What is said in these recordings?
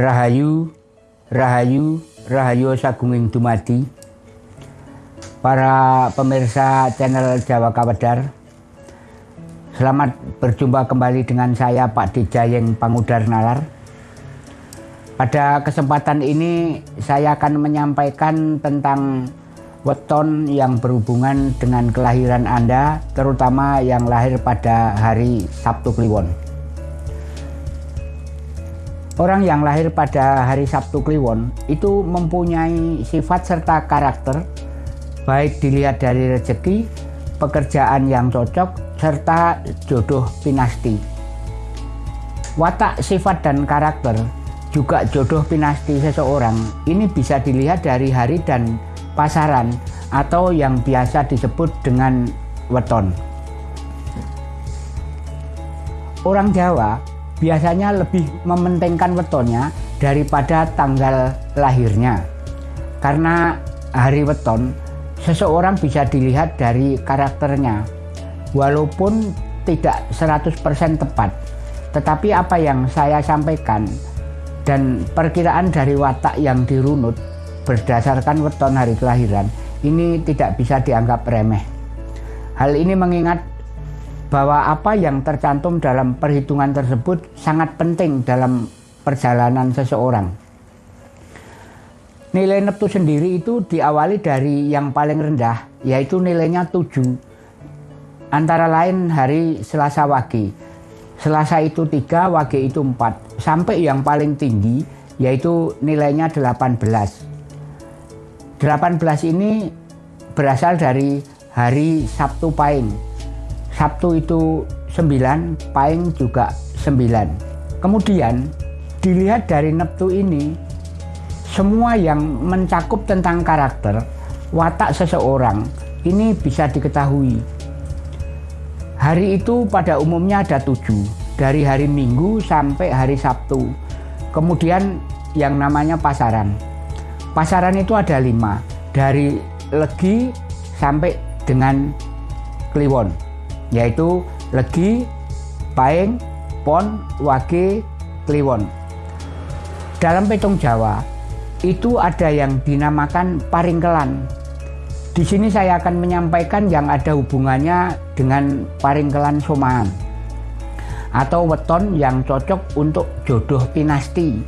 Rahayu, Rahayu, Rahayu Sagunging Dumadi. Para pemirsa channel Jawa Kawedar Selamat berjumpa kembali dengan saya Pak Dijayeng Pangudar Nalar. Pada kesempatan ini saya akan menyampaikan tentang weton yang berhubungan dengan kelahiran Anda terutama yang lahir pada hari Sabtu Kliwon Orang yang lahir pada hari Sabtu Kliwon itu mempunyai sifat serta karakter baik dilihat dari rezeki, pekerjaan yang cocok, serta jodoh pinasti. Watak, sifat, dan karakter juga jodoh pinasti seseorang ini bisa dilihat dari hari dan pasaran atau yang biasa disebut dengan weton. Orang Jawa biasanya lebih mementingkan wetonnya daripada tanggal lahirnya. Karena hari weton, seseorang bisa dilihat dari karakternya. Walaupun tidak 100% tepat, tetapi apa yang saya sampaikan dan perkiraan dari watak yang dirunut berdasarkan weton hari kelahiran ini tidak bisa dianggap remeh. Hal ini mengingat bahwa apa yang tercantum dalam perhitungan tersebut sangat penting dalam perjalanan seseorang. Nilai neptu sendiri itu diawali dari yang paling rendah, yaitu nilainya 7. Antara lain hari Selasa Wage. Selasa itu 3, Wage itu 4. Sampai yang paling tinggi, yaitu nilainya 18. 18 ini berasal dari hari Sabtu Pahing Sabtu itu 9, Paing juga 9. Kemudian dilihat dari Neptu ini, semua yang mencakup tentang karakter, watak seseorang, ini bisa diketahui. Hari itu pada umumnya ada tujuh, dari hari Minggu sampai hari Sabtu. Kemudian yang namanya pasaran. Pasaran itu ada lima, dari Legi sampai dengan Kliwon yaitu Legi, Paing, Pon, Wage, Kliwon. Dalam petung Jawa itu ada yang dinamakan paringkelan. Di sini saya akan menyampaikan yang ada hubungannya dengan paringkelan somaan atau weton yang cocok untuk jodoh pinasti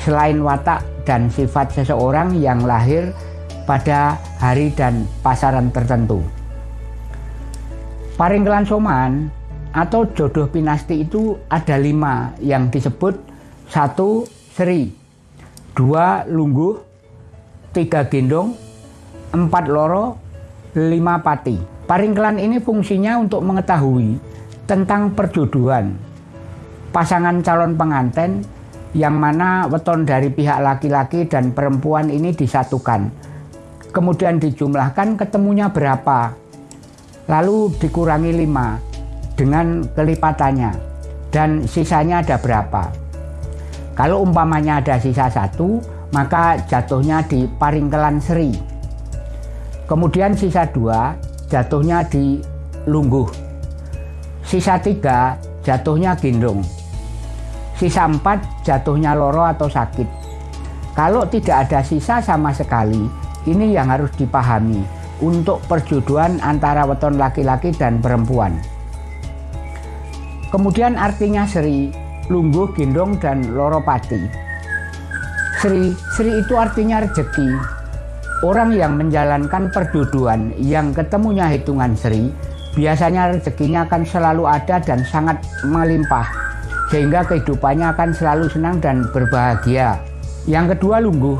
selain watak dan sifat seseorang yang lahir pada hari dan pasaran tertentu. Paringkelan soman atau jodoh pinasti itu ada lima yang disebut. Satu seri, dua lungguh, tiga gendong, empat loro, lima pati. Paringkelan ini fungsinya untuk mengetahui tentang perjodohan. Pasangan calon pengantin yang mana weton dari pihak laki-laki dan perempuan ini disatukan. Kemudian dijumlahkan ketemunya berapa lalu dikurangi 5 dengan kelipatannya. Dan sisanya ada berapa? Kalau umpamanya ada sisa satu maka jatuhnya di paringkelan seri. Kemudian sisa dua jatuhnya di lungguh. Sisa tiga jatuhnya gendong. Sisa empat jatuhnya loro atau sakit. Kalau tidak ada sisa sama sekali ini yang harus dipahami untuk perjodohan antara weton laki-laki dan perempuan. Kemudian artinya Sri, Lungguh, Gendong, dan Loropati. Sri, Sri itu artinya rezeki. Orang yang menjalankan perjodohan yang ketemunya hitungan Sri, biasanya rezekinya akan selalu ada dan sangat melimpah. Sehingga kehidupannya akan selalu senang dan berbahagia. Yang kedua Lungguh.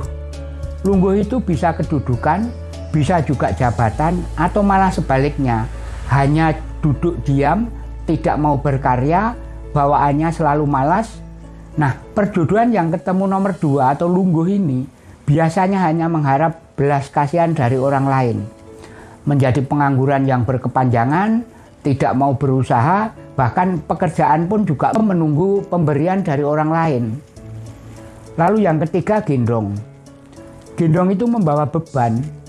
Lungguh itu bisa kedudukan, bisa juga jabatan atau malah sebaliknya. Hanya duduk diam tidak mau berkarya bawaannya selalu malas. Nah perjodohan yang ketemu nomor dua atau lungguh ini biasanya hanya mengharap belas kasihan dari orang lain. Menjadi pengangguran yang berkepanjangan tidak mau berusaha bahkan pekerjaan pun juga menunggu pemberian dari orang lain. Lalu yang ketiga gendong. Gendong itu membawa beban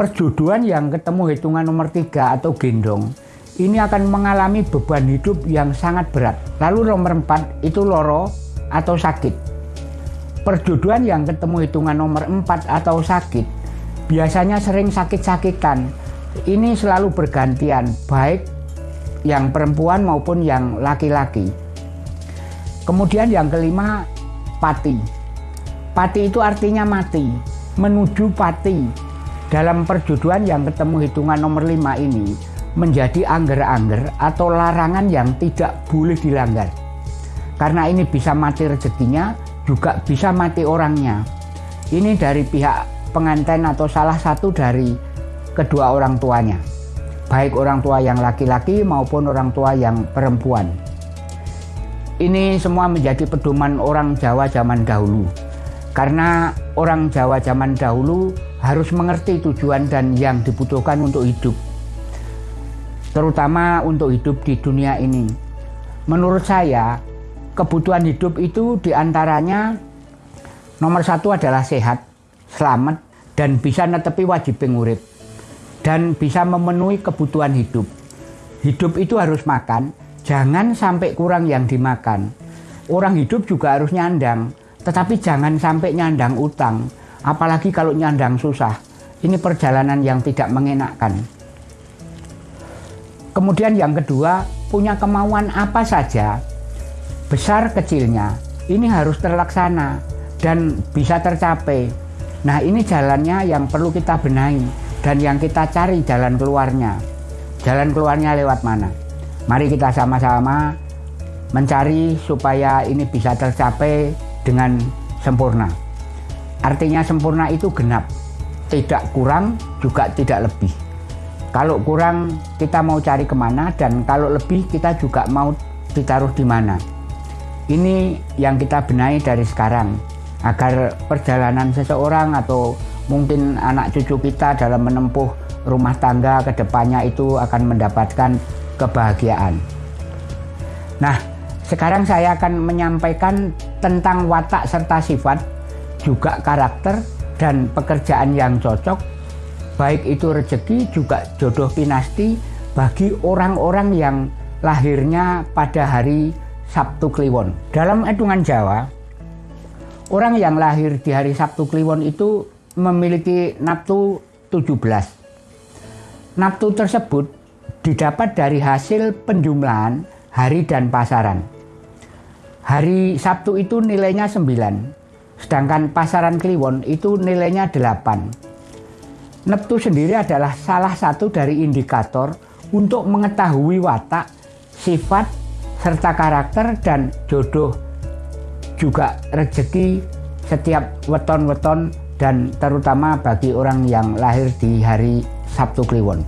perjodohan yang ketemu hitungan nomor tiga atau gendong ini akan mengalami beban hidup yang sangat berat. Lalu nomor empat itu loro atau sakit. perjodohan yang ketemu hitungan nomor 4 atau sakit biasanya sering sakit-sakitan. Ini selalu bergantian, baik yang perempuan maupun yang laki-laki. Kemudian yang kelima, pati. Pati itu artinya mati, menuju pati. Dalam perjodohan yang ketemu hitungan nomor 5 ini menjadi angger-angger atau larangan yang tidak boleh dilanggar. Karena ini bisa mati rezekinya, juga bisa mati orangnya. Ini dari pihak pengantin atau salah satu dari kedua orang tuanya. Baik orang tua yang laki-laki maupun orang tua yang perempuan. Ini semua menjadi pedoman orang Jawa zaman dahulu. Karena orang Jawa zaman dahulu harus mengerti tujuan dan yang dibutuhkan untuk hidup. Terutama untuk hidup di dunia ini. Menurut saya, kebutuhan hidup itu di antaranya nomor satu adalah sehat, selamat, dan bisa netepi wajib pengurip. Dan bisa memenuhi kebutuhan hidup. Hidup itu harus makan, jangan sampai kurang yang dimakan. Orang hidup juga harus nyandang, tetapi jangan sampai nyandang utang, apalagi kalau nyandang susah. Ini perjalanan yang tidak mengenakkan. Kemudian yang kedua, punya kemauan apa saja, besar kecilnya, ini harus terlaksana dan bisa tercapai. Nah ini jalannya yang perlu kita benahi dan yang kita cari jalan keluarnya. Jalan keluarnya lewat mana? Mari kita sama-sama mencari supaya ini bisa tercapai dengan sempurna. Artinya sempurna itu genap, tidak kurang juga tidak lebih. Kalau kurang kita mau cari ke mana dan kalau lebih kita juga mau ditaruh di mana. Ini yang kita benahi dari sekarang agar perjalanan seseorang atau mungkin anak cucu kita dalam menempuh rumah tangga ke depannya itu akan mendapatkan kebahagiaan. Nah, sekarang saya akan menyampaikan tentang watak serta sifat, juga karakter dan pekerjaan yang cocok, baik itu rezeki juga jodoh pinasti bagi orang-orang yang lahirnya pada hari Sabtu Kliwon. Dalam hitungan Jawa, orang yang lahir di hari Sabtu Kliwon itu memiliki naftu 17. Naftu tersebut didapat dari hasil penjumlahan hari dan pasaran. Hari Sabtu itu nilainya 9, sedangkan pasaran Kliwon itu nilainya 8. Neptu sendiri adalah salah satu dari indikator untuk mengetahui watak, sifat, serta karakter dan jodoh juga rezeki setiap weton-weton dan terutama bagi orang yang lahir di hari Sabtu Kliwon.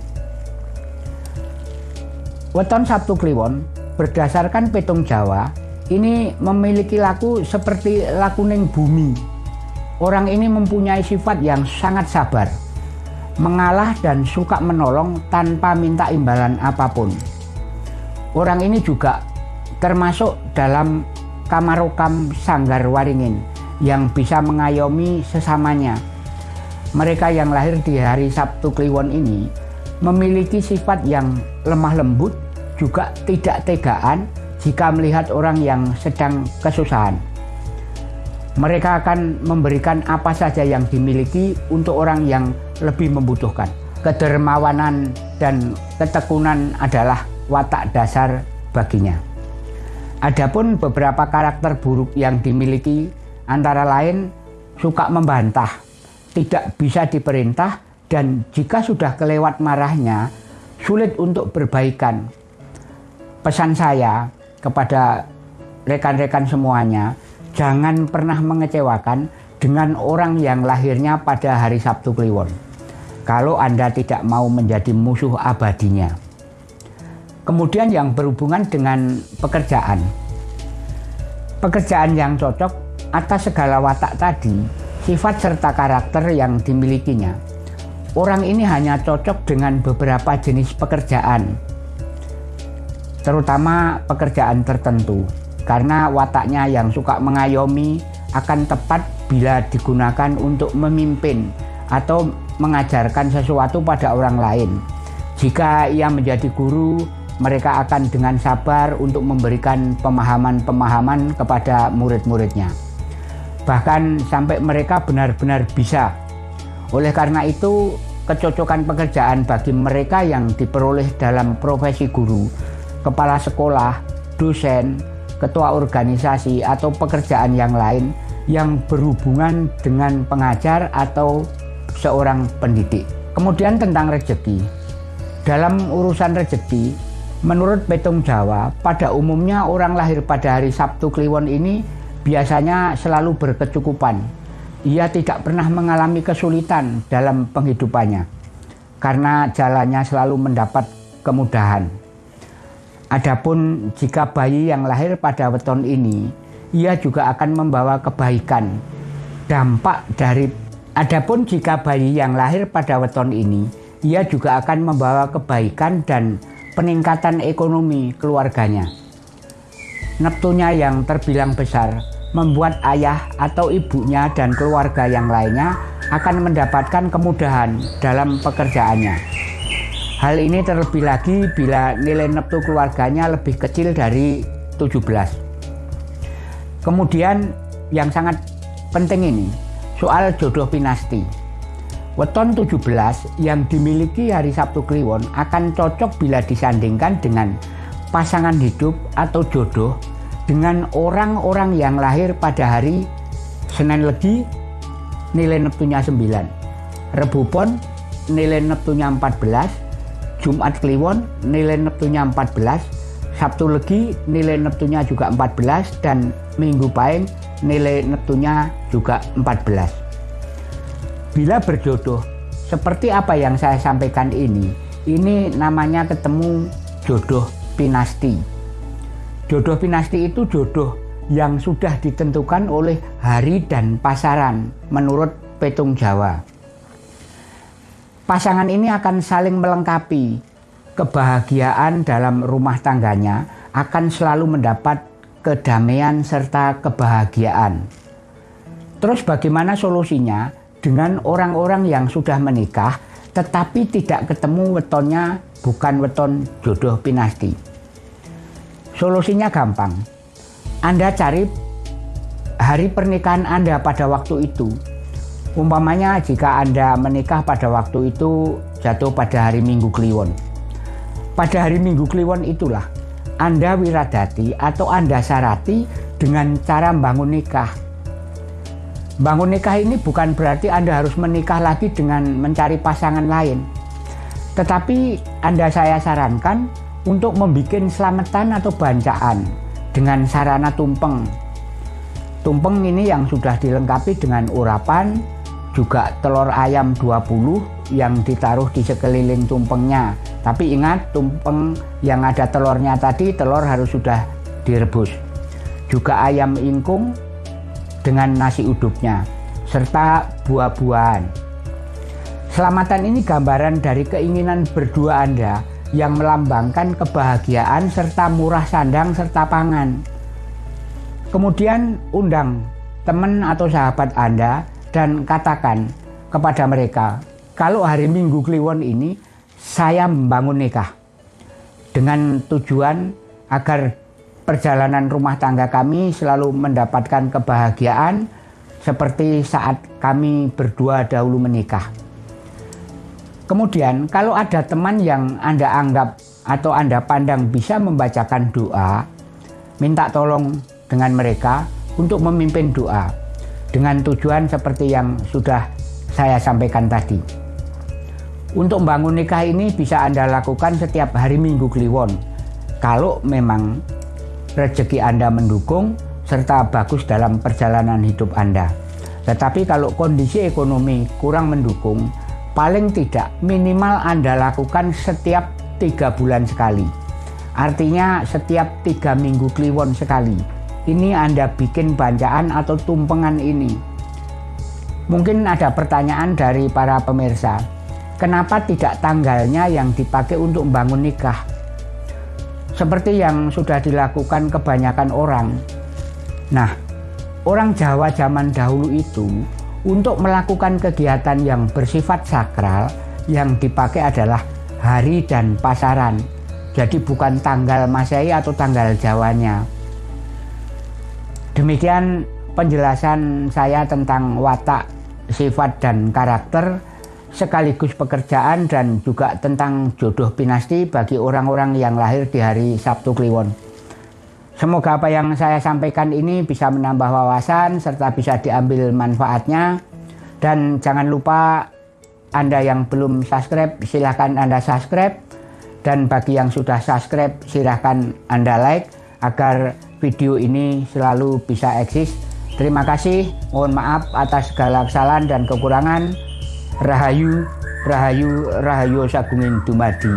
Weton Sabtu Kliwon berdasarkan petung Jawa ini memiliki laku seperti lakuning bumi. Orang ini mempunyai sifat yang sangat sabar, mengalah dan suka menolong tanpa minta imbalan apa pun. Orang ini juga termasuk dalam kamarokam sanggar waringin yang bisa mengayomi sesamanya. Mereka yang lahir di hari Sabtu Kliwon ini memiliki sifat yang lemah lembut, juga tidak tegaan, jika melihat orang yang sedang kesusahan. Mereka akan memberikan apa saja yang dimiliki untuk orang yang lebih membutuhkan. Kedermawanan dan ketekunan adalah watak dasar baginya. Adapun beberapa karakter buruk yang dimiliki antara lain suka membantah, tidak bisa diperintah, dan jika sudah kelewat marahnya, sulit untuk berbaikan. Pesan saya, kepada rekan-rekan semuanya, jangan pernah mengecewakan dengan orang yang lahirnya pada hari Sabtu Kliwon. Kalau Anda tidak mau menjadi musuh abadinya. Kemudian yang berhubungan dengan pekerjaan. Pekerjaan yang cocok atas segala watak tadi, sifat serta karakter yang dimilikinya. Orang ini hanya cocok dengan beberapa jenis pekerjaan, terutama pekerjaan tertentu, karena wataknya yang suka mengayomi akan tepat bila digunakan untuk memimpin atau mengajarkan sesuatu pada orang lain. Jika ia menjadi guru, mereka akan dengan sabar untuk memberikan pemahaman-pemahaman kepada murid-muridnya. bahkan sampai mereka benar-benar bisa. Oleh karena itu, kecocokan pekerjaan bagi mereka yang diperoleh dalam profesi guru, kepala sekolah, dosen, ketua organisasi, atau pekerjaan yang lain yang berhubungan dengan pengajar atau seorang pendidik. Kemudian tentang rezeki. Dalam urusan rezeki, menurut Petung Jawa, pada umumnya orang lahir pada hari Sabtu Kliwon ini biasanya selalu berkecukupan. Ia tidak pernah mengalami kesulitan dalam penghidupannya karena jalannya selalu mendapat kemudahan. Adapun jika bayi yang lahir pada weton ini, ia juga akan membawa kebaikan. Dampak dari adapun jika bayi yang lahir pada weton ini, ia juga akan membawa kebaikan dan peningkatan ekonomi keluarganya. Neptunya yang terbilang besar membuat ayah atau ibunya dan keluarga yang lainnya akan mendapatkan kemudahan dalam pekerjaannya. Hal ini terlebih lagi bila nilai neptu keluarganya lebih kecil dari 17. Kemudian yang sangat penting ini, soal jodoh pinasti. Weton 17 yang dimiliki hari Sabtu Kliwon akan cocok bila disandingkan dengan pasangan hidup atau jodoh dengan orang-orang yang lahir pada hari Senin Legi nilai neptunya 9 Rebu Pon nilai neptunya 14 Jumat Kliwon nilai neptunya 14 Sabtu Legi nilai neptunya juga 14 dan Minggu Paing nilai neptunya juga 14 bila berjodoh seperti apa yang saya sampaikan ini? Ini namanya ketemu jodoh pinasti. Jodoh pinasti itu jodoh yang sudah ditentukan oleh hari dan pasaran menurut petung Jawa. Pasangan ini akan saling melengkapi. Kebahagiaan dalam rumah tangganya akan selalu mendapat kedamaian serta kebahagiaan. Terus bagaimana solusinya dengan orang-orang yang sudah menikah tetapi tidak ketemu wetonnya bukan weton jodoh pinasti? Solusinya gampang. Anda cari hari pernikahan Anda pada waktu itu. Umpamanya jika Anda menikah pada waktu itu jatuh pada hari Minggu Kliwon. Pada hari Minggu Kliwon itulah Anda wiradati atau Anda syarati dengan cara bangun nikah. Bangun nikah ini bukan berarti Anda harus menikah lagi dengan mencari pasangan lain. Tetapi Anda saya sarankan untuk membuat selamatan atau bancaan dengan sarana tumpeng. Tumpeng ini yang sudah dilengkapi dengan urapan, juga telur ayam 20 yang ditaruh di sekeliling tumpengnya. Tapi ingat tumpeng yang ada telurnya tadi, telur harus sudah direbus. Juga ayam ingkung dengan nasi udupnya, serta buah-buahan. Selamatan ini gambaran dari keinginan berdua Anda yang melambangkan kebahagiaan serta murah sandang serta pangan. Kemudian undang teman atau sahabat Anda dan katakan kepada mereka, kalau hari Minggu Kliwon ini saya membangun nikah dengan tujuan agar perjalanan rumah tangga kami selalu mendapatkan kebahagiaan seperti saat kami berdua dahulu menikah. Kemudian kalau ada teman yang Anda anggap atau Anda pandang bisa membacakan doa, minta tolong dengan mereka untuk memimpin doa dengan tujuan seperti yang sudah saya sampaikan tadi. Untuk membangun nikah ini bisa Anda lakukan setiap hari Minggu Kliwon. Kalau memang rezeki Anda mendukung serta bagus dalam perjalanan hidup Anda. Tetapi kalau kondisi ekonomi kurang mendukung, paling tidak minimal Anda lakukan setiap tiga bulan sekali. Artinya setiap tiga minggu kliwon sekali. Ini Anda bikin bancaan atau tumpengan ini. Mungkin ada pertanyaan dari para pemirsa. Kenapa tidak tanggalnya yang dipakai untuk membangun nikah? Seperti yang sudah dilakukan kebanyakan orang. Nah, orang Jawa zaman dahulu itu untuk melakukan kegiatan yang bersifat sakral yang dipakai adalah hari dan pasaran. Jadi bukan tanggal Masehi atau tanggal Jawanya. Demikian penjelasan saya tentang watak, sifat dan karakter sekaligus pekerjaan dan juga tentang jodoh pinasti bagi orang-orang yang lahir di hari Sabtu Kliwon. Semoga apa yang saya sampaikan ini bisa menambah wawasan serta bisa diambil manfaatnya. Dan jangan lupa Anda yang belum subscribe silahkan Anda subscribe. Dan bagi yang sudah subscribe silahkan Anda like agar video ini selalu bisa eksis. Terima kasih, mohon maaf atas segala kesalahan dan kekurangan. Rahayu, Rahayu, Rahayu Sagungin Dumadi.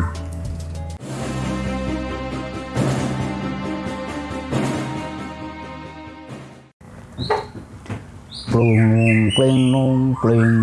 Klung, kling, kling.